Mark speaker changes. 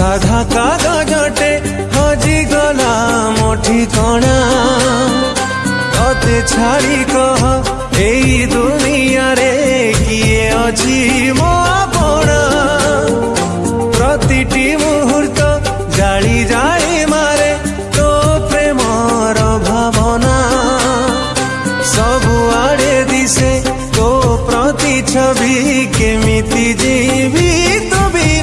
Speaker 1: সাধা কাগজটে গলা মো ঠিকনা তে ছাড়ি কহ এই দুনিয়ারে কিয়ে অছি মো আপনা প্রতিটি মুহূর্ত জালি যায় মারে তো প্রেমর ভাবনা সবুয়াড়ে দিশে তো প্রতি ছবি কেমিতি জীবি